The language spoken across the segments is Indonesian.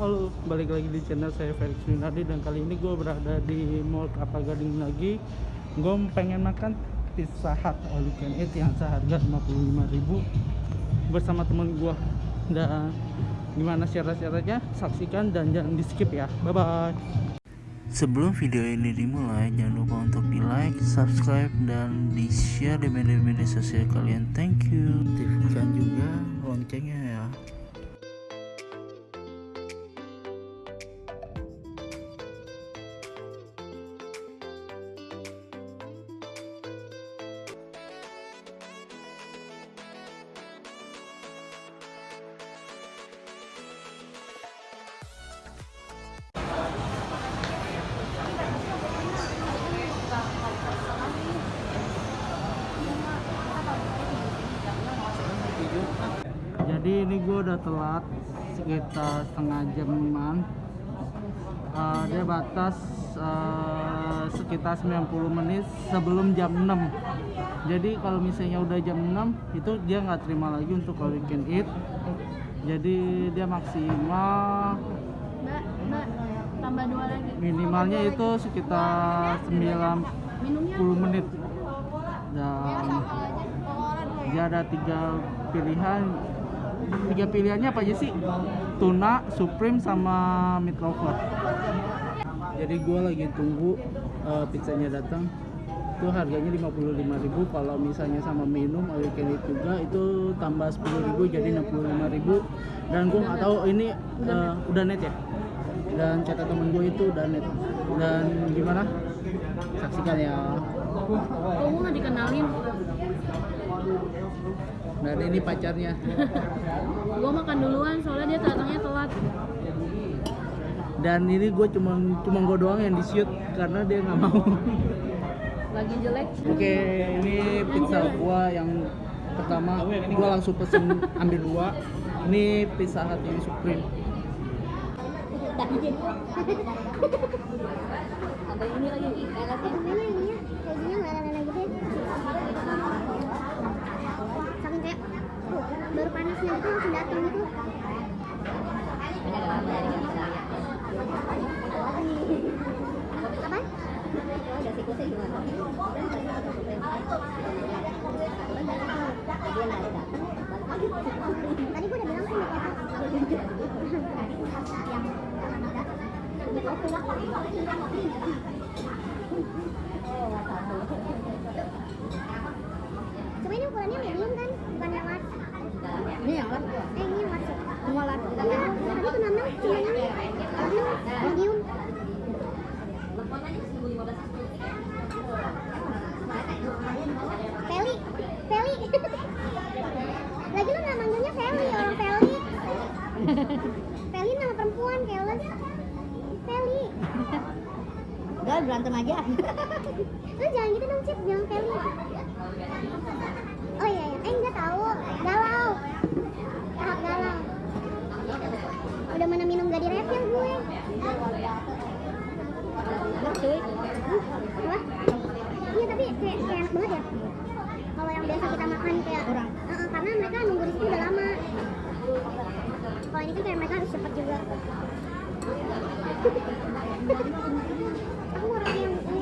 Halo, balik lagi di channel saya Felix Winardi dan kali ini gue berada di Mall Kelapa Gading lagi. Gue pengen makan pizza hut all you can eat yang seharga 55.000 bersama temen gue. Dan gimana syarat-syaratnya? Saksikan dan jangan di skip ya. Bye bye. Sebelum video ini dimulai, jangan lupa untuk di like, subscribe, dan di share di media-media sosial kalian. Thank you. Aktifkan juga loncengnya ya. Udah telat sekitar setengah jaman. Uh, dia batas uh, sekitar 90 menit sebelum jam 6 jadi kalau misalnya udah jam 6 itu dia nggak terima lagi untuk all you can eat. Jadi dia maksimal Mbak, Mbak, tambah dua lagi. minimalnya itu sekitar 90 Minumnya menit. Dan dia ada tiga pilihan tiga pilihannya apa aja sih? Tuna supreme sama meat lover. Jadi gua lagi tunggu uh, pizzanya datang. Itu harganya 55.000 kalau misalnya sama minum all you can eat juga itu tambah 10.000 jadi 65.000 dan gua nggak tahu ini uh, udah net ya? Dan kata temen gue itu udah net. Dan gimana? Saksikan ya. Kok gue nggak dikenalin? Dan ini pacarnya gue makan duluan soalnya dia datangnya telat. dan ini gue cuma cuma gue doang yang di shoot karena dia nggak mau Lagi jelek. oke ini pizza gua yang pertama gua langsung pesen ambil dua ini pizza hut yang supreme Ada ini lagi. Gimana ini ya? Kejunya nggak ada lagi deh. Saking kayak tuh, baru panasnya gitu langsung datang gitu. Apa? Tadi gua udah bilang kan Cuma ini ukurannya medium kan, bukan yang large. Ini yang large. Eh, ini yang large. Semua large. Iya, tadi tuh namanya cuma ini medium, medium. Feli, Feli. Lagi lu nggak manggilnya Feli, orang Feli. Feli nama perempuan, keles. Feli. Udah berantem aja. Lu jangan gitu dong, Cip. Jangan Feli. Oh iya, iya. Eh, enggak tahu. Galau. Tahap galau. Udah mana minum gak direfill gue. Enak cuy. Apa? Iya, tapi kayak, kayak enak banget ya. Kalau yang biasa kita makan kayak Kurang. Heeh, karena mereka nunggu di situ udah lama. Kalau ini kan kayak mereka harus cepat juga. Aku orang yang ini.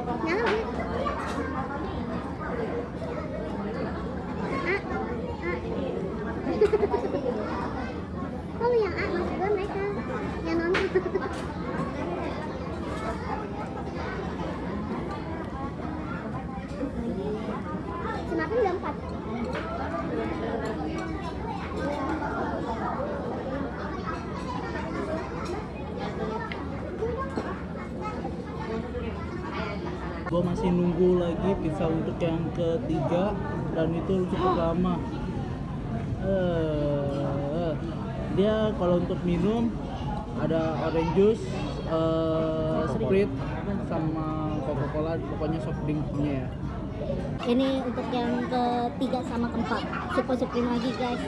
Lu yang A, maksud gue mereka yang nonton. gue masih nunggu lagi pizza untuk yang ketiga dan itu cukup lama Eh, dia kalau untuk minum ada orange juice eh, sprite sama coca cola pokoknya soft drinknya ya Ini untuk yang ketiga sama keempat. Super supreme lagi guys.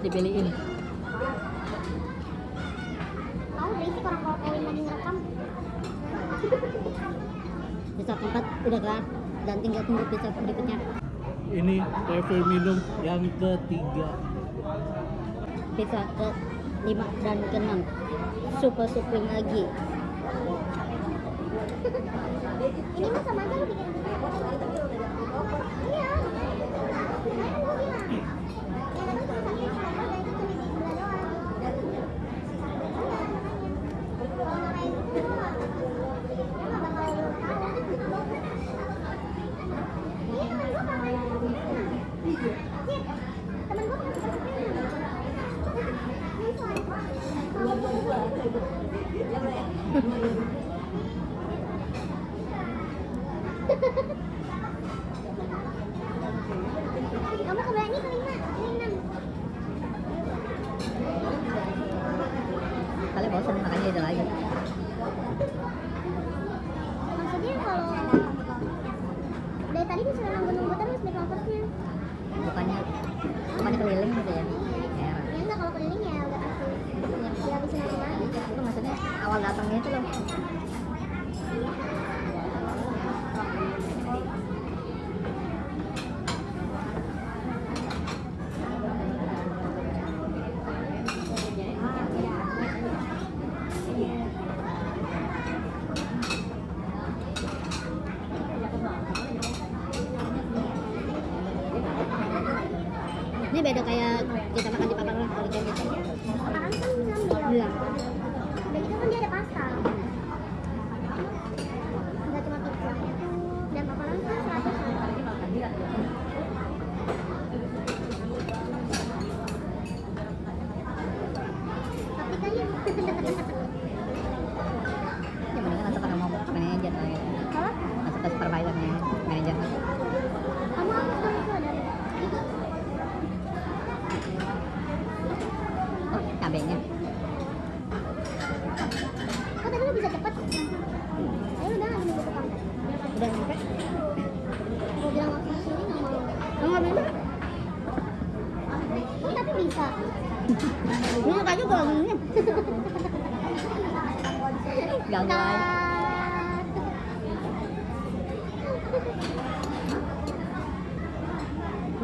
Dipilihin. Kamu berisik orang kalau kawin lagi ngerekam. Pizza keempat udah kelar dan tinggal tunggu pizza berikutnya. Ini level minum yang ketiga. Pizza ke 5 dan ke 6. Super supreme lagi. Bisa. Ini makanya gue aja.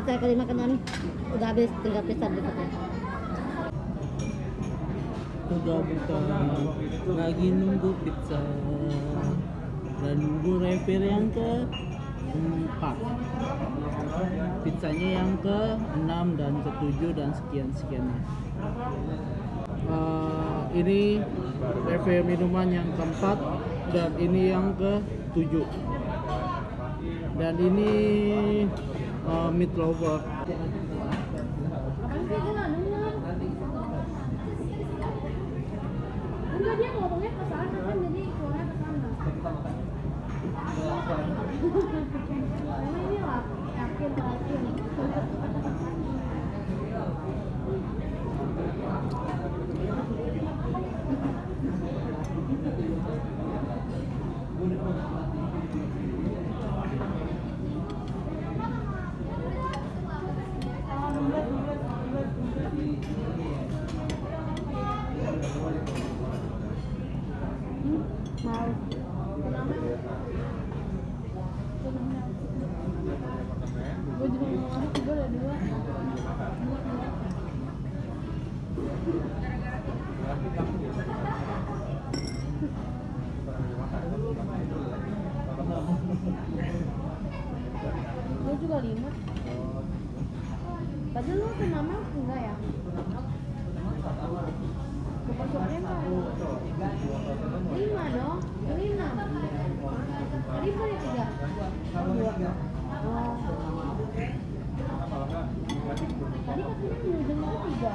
Kita kelima ke enam udah habis tinggal pizza berikutnya. Udah buka lagi nunggu pizza dan nunggu refill yang ke empat pizzanya yang ke 6 dan ke 7 dan sekian sekiannya. Eh, ini refill minuman yang keempat dan ini yang ke 7 dan ini eh, meat lover Gue juga lima. padahal lu ke mama enggak ya? Bukan soalnya. Lima dong. Ini enam. Tadi kan punya tiga. Dua. Tadi katanya mau dengar tiga.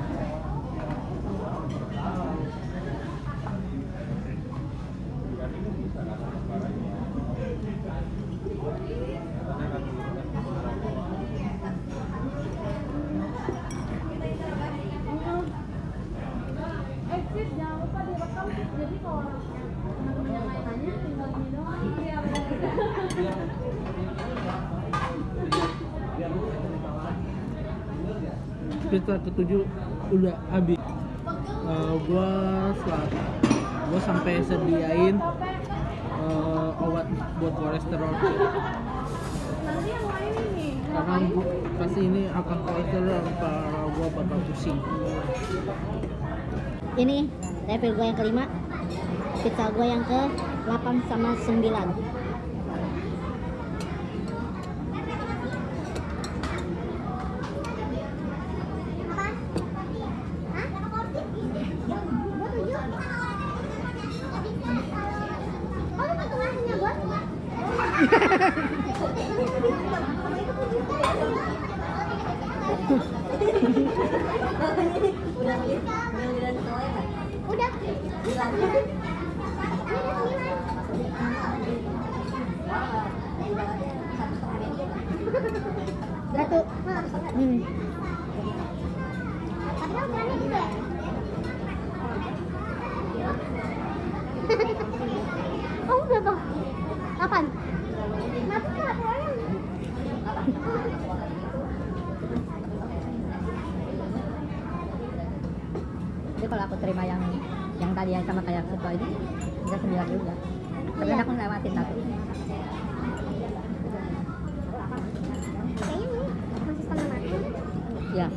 pizza ketujuh udah habis Eh, gua setelah gua sampai sediain eh, obat buat kolesterol karena gua, pasti ini akan kolesterol kalau gua bakal pusing Ini level gue yang kelima. Pizza gue yang ke 8 sama 9. Apa? Hah? Gua tujuh. Oh, lu patung aslinya gua? Udah. Ini ada sembilan. Satu. Hmm. Oh udah tuh. Kapan? Jadi kalau aku terima yang yang tadi yang sama kayak situ ini bisa sembilan juga. Tapi Iya. aku lewatin satu. Kayaknya ini masih setengah matang. Ya.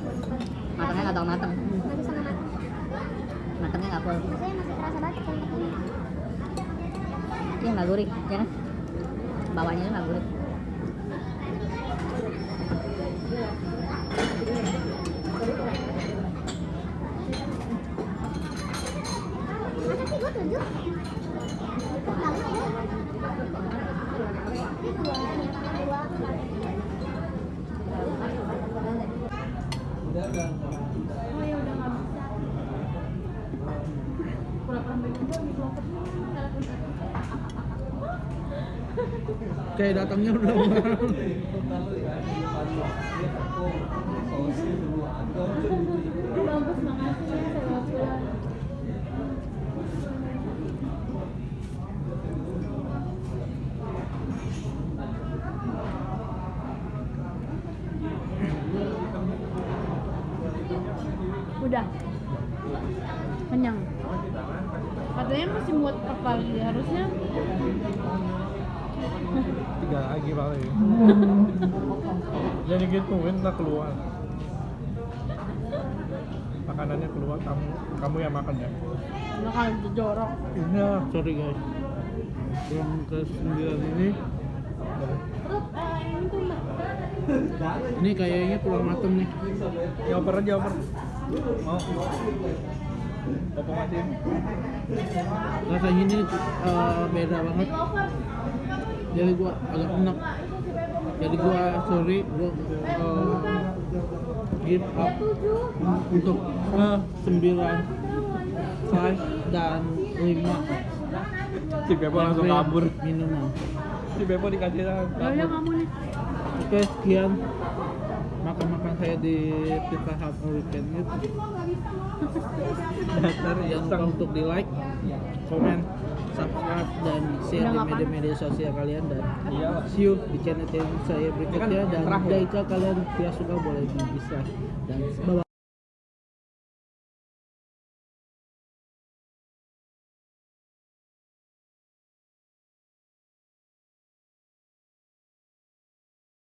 Nggak. Masih setengah matang. Matangnya nggak full. Masih terasa banget. Ini nggak gurih, ya kan? Bawahnya nggak gurih. Masa sih ya? Kayak datangnya udah. Udah. Kenyang. Katanya masih muat apa lagi harusnya. Tiga lagi paling jadi gituin tak keluar. Makanannya keluar kamu kamu yang makan ya? Bakal jorok. iya sorry guys. Yang ke sembilan ini. Ini kayaknya kurang mateng nih. Ya oper aja oper mau Aja rasanya ini eh, beda banget. Jadi gua agak enak. Jadi gua sorry gua eh, give up untuk eh, sembilan five dan lima si Bebo langsung kabur. minuman. Si Bebo dikasih Ya kabur. kamu nih. oke sekian makan-makan saya di Pizza Hut All Weekend itu. Dasar jangan lupa untuk di like komen subscribe dan share di media-media sosial kalian dan iya see you di channel saya berikutnya. Dan jika kalian tidak suka boleh di dislike dan bye bye